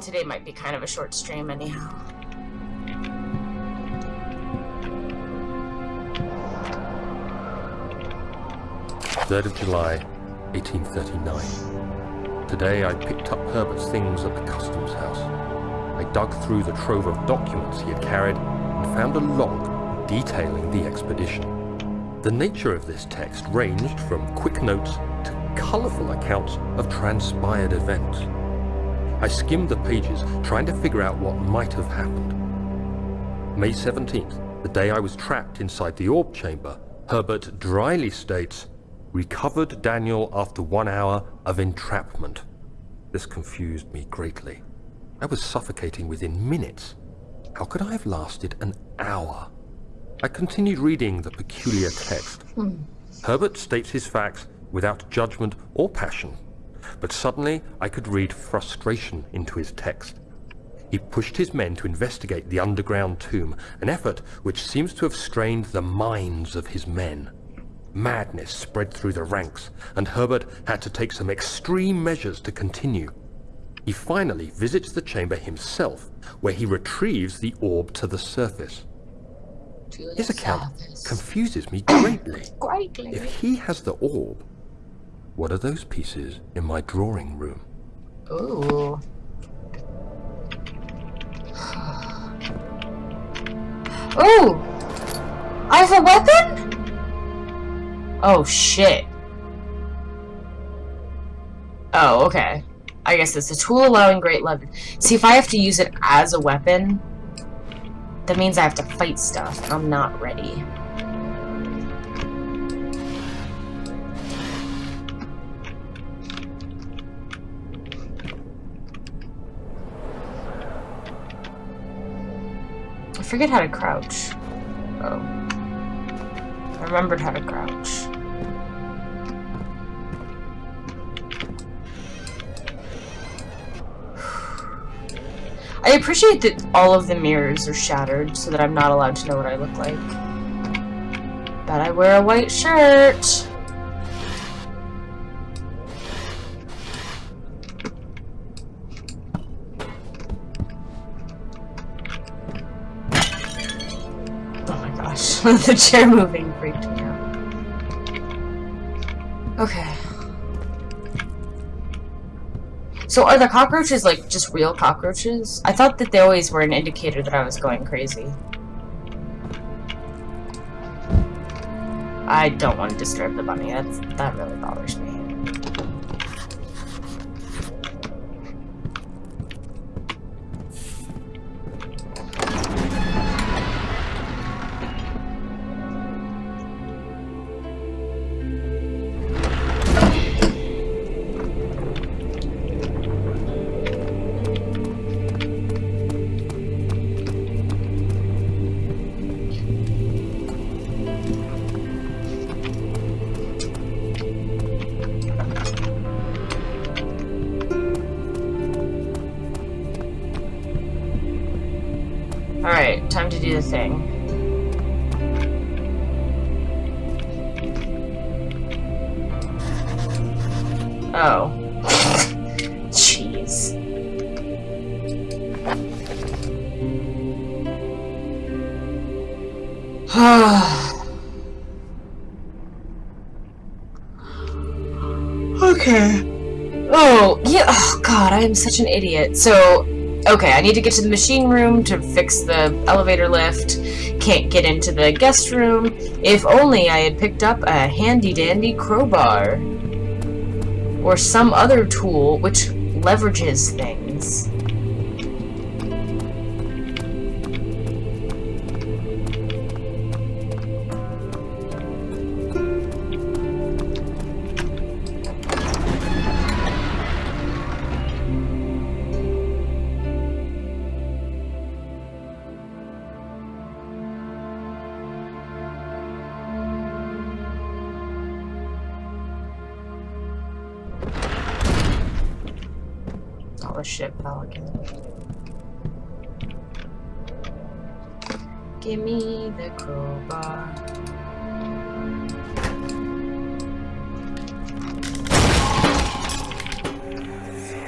today might be kind of a short stream anyhow. Third of July, 1839. Today I picked up Herbert's things at the customs house. I dug through the trove of documents he had carried and found a log detailing the expedition. The nature of this text ranged from quick notes to colourful accounts of transpired events. I skimmed the pages, trying to figure out what might have happened. May 17th, the day I was trapped inside the orb chamber, Herbert dryly states, recovered Daniel after one hour of entrapment. This confused me greatly. I was suffocating within minutes. How could I have lasted an hour? I continued reading the peculiar text. Hmm. Herbert states his facts without judgment or passion, but suddenly I could read frustration into his text. He pushed his men to investigate the underground tomb, an effort which seems to have strained the minds of his men. Madness spread through the ranks, and Herbert had to take some extreme measures to continue. He finally visits the chamber himself, where he retrieves the orb to the surface. To the His account surface. confuses me greatly. Greatly. If he has the orb, what are those pieces in my drawing room? Ooh. Ooh! I have a weapon? Oh, shit. Oh, okay. I guess it's a tool allowing great leverage. See, if I have to use it as a weapon, that means I have to fight stuff, and I'm not ready. Forget how to crouch. Oh. I remembered how to crouch. I appreciate that all of the mirrors are shattered so that I'm not allowed to know what I look like. But I wear a white shirt. Gosh, the chair moving freaked me out. Okay. So are the cockroaches like just real cockroaches? I thought that they always were an indicator that I was going crazy. I don't want to disturb the bunny. That's, that really bothers me. To do the thing. Oh. Jeez. okay. Oh, yeah. Oh, God, I am such an idiot. So, okay, I need to get to the machine room to fix the elevator lift. Can't get into the guest room. If only I had picked up a handy-dandy crowbar. Or some other tool which leverages things. Oh, the shit, Pelican. Give me the crowbar.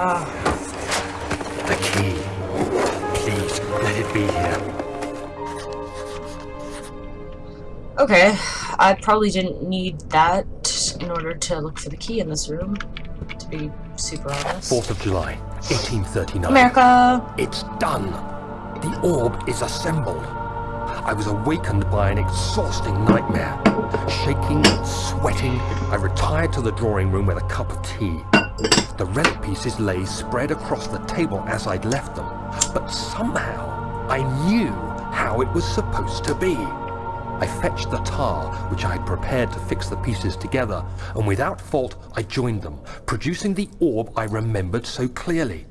Ah. The key. Please, let it be here. Okay, I probably didn't need that in order to look for the key in this room, to be super honest. 4th of July, 1839. America! It's done! The orb is assembled. I was awakened by an exhausting nightmare. Shaking, sweating, I retired to the drawing room with a cup of tea. The relic pieces lay spread across the table as I'd left them, but somehow I knew how it was supposed to be. I fetched the tar, which I had prepared to fix the pieces together, and without fault I joined them, producing the orb I remembered so clearly.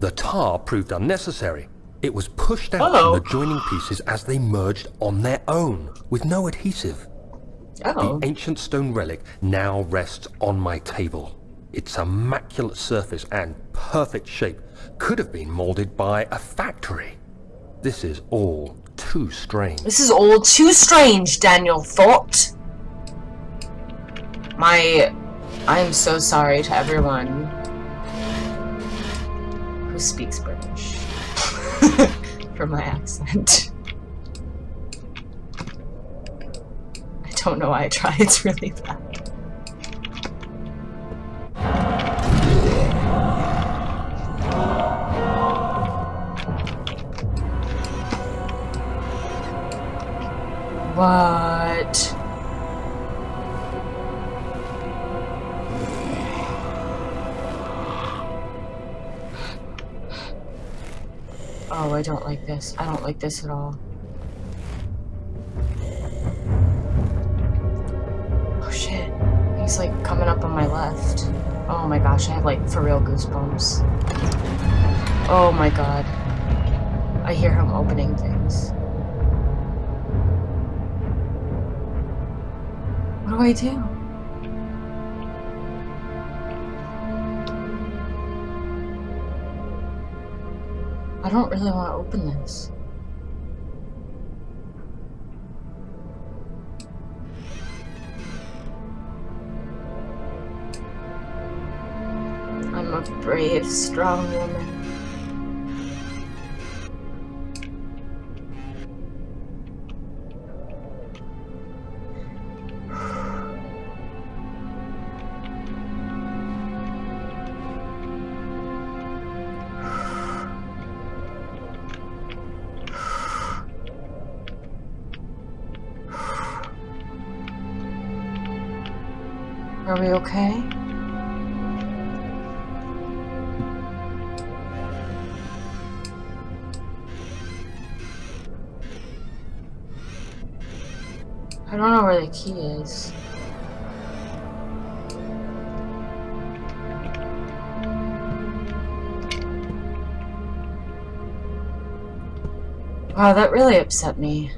The tar proved unnecessary. It was pushed out Oh. from the joining pieces as they merged on their own, with no adhesive. Oh. The ancient stone relic now rests on my table. Its immaculate surface and perfect shape could have been molded by a factory. This is all too strange. This is all too strange, Daniel thought. My... I am so sorry to everyone who speaks British for my accent. I don't know why I try, it's really bad. What? Oh, I don't like this. I don't like this at all. Oh shit. He's like coming up on my left. Oh my gosh, I have like for real goosebumps. Oh my god. I hear him opening things. What do I do? I don't really want to open this. I'm a brave, strong woman. Are we okay? I don't know where the key is. Wow, that really upset me.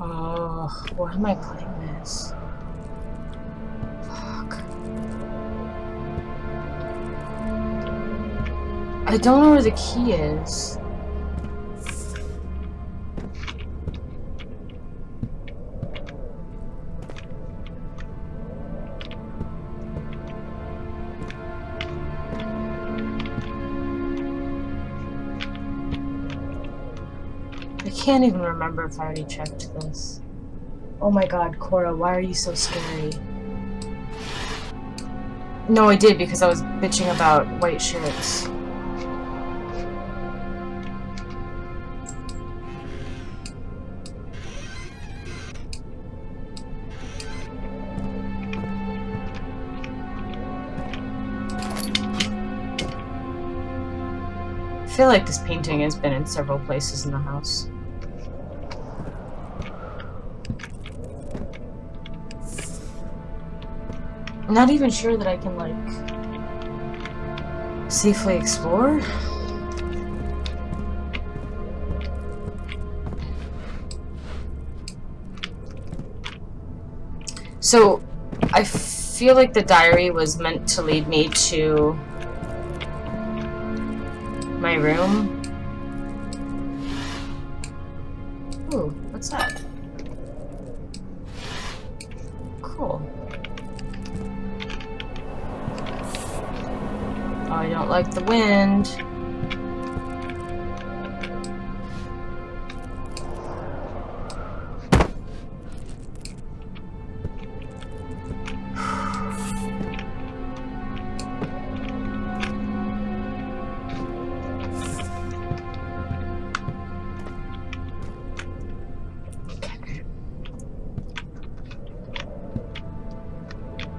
Oh, why am I playing this? Fuck. I don't know where the key is. Can't even remember if I already checked this. Oh my god, Cora, why are you so scary? No, I did because I was bitching about white shirts. I feel like this painting has been in several places in the house. I'm not even sure that I can, like, safely explore. So, I feel like the diary was meant to lead me to my room. Ooh, what's that? Don't like the wind.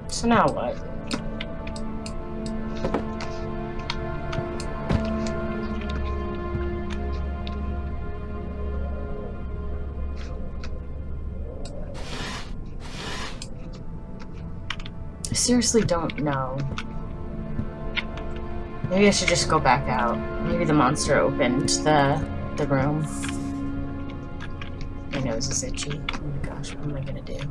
So now what? I seriously don't know. Maybe I should just go back out. Maybe the monster opened the the room. My nose is itchy. Oh my gosh, what am I gonna do?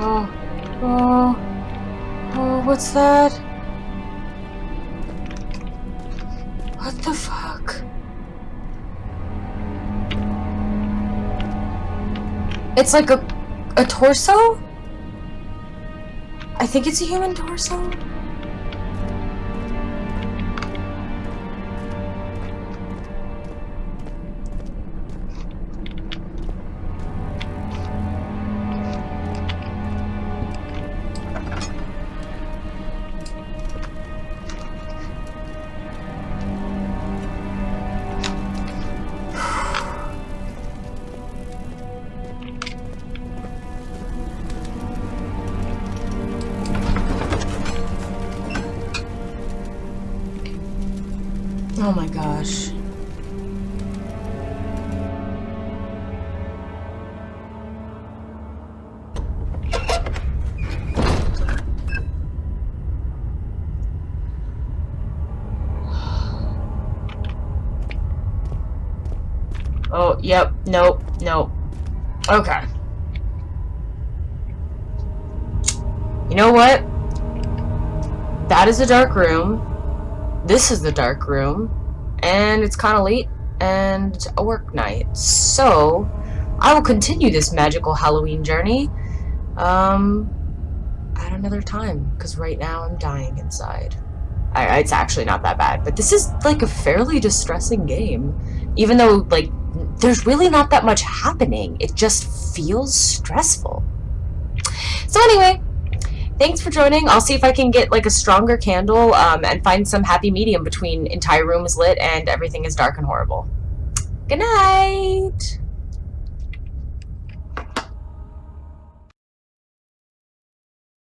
Oh, oh, oh, what's that? It's like a a torso? I think it's a human torso. Oh my gosh. Oh, yep, nope, nope. Okay. You know what? That is a dark room. This is the dark room. And it's kind of late and it's a work night. So, I will continue this magical Halloween journey um, at another time. Because right now I'm dying inside. I, it's actually not that bad. But this is like a fairly distressing game. Even though, like, there's really not that much happening. It just feels stressful. So anyway, thanks for joining. I'll see if I can get like a stronger candle um, and find some happy medium between entire room is lit and everything is dark and horrible. Good night!